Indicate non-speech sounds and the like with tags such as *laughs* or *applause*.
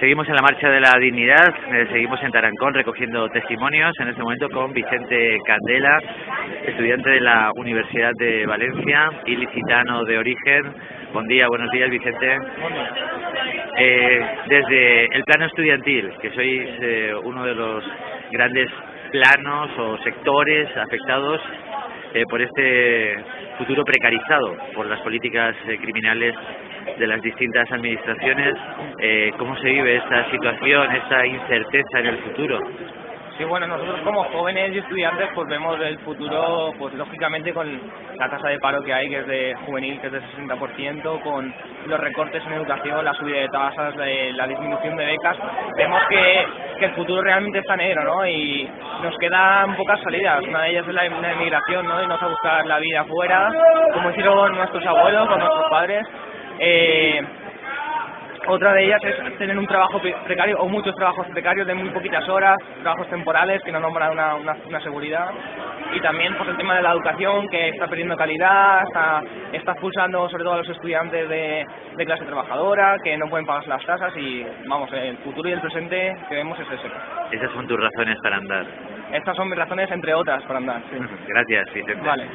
Seguimos en la marcha de la dignidad, eh, seguimos en Tarancón recogiendo testimonios, en este momento con Vicente Candela, estudiante de la Universidad de Valencia, ilicitano de origen. Buen día, buenos días Vicente. Eh, desde el plano estudiantil, que sois eh, uno de los grandes planos o sectores afectados eh, por este futuro precarizado por las políticas eh, criminales de las distintas administraciones. Eh, ¿Cómo se vive esta situación, esta incerteza en el futuro? Sí, bueno, nosotros como jóvenes y estudiantes pues vemos el futuro, pues lógicamente con la tasa de paro que hay, que es de juvenil, que es del 60%, con los recortes en educación, la subida de tasas, la disminución de becas, vemos que, que el futuro realmente está negro, ¿no? Y nos quedan pocas salidas, una de ellas es la, la emigración, ¿no? Y nos a buscar la vida afuera, como hicieron nuestros abuelos, con nuestros padres. Eh, otra de ellas es tener un trabajo precario o muchos trabajos precarios de muy poquitas horas, trabajos temporales que no nombran una, una, una seguridad. Y también pues el tema de la educación que está perdiendo calidad, está, está expulsando sobre todo a los estudiantes de, de clase trabajadora, que no pueden pagar las tasas y vamos, el futuro y el presente que vemos es ese. Esas son tus razones para andar. Estas son mis razones entre otras para andar. Sí. *laughs* Gracias, Vicente. Vale.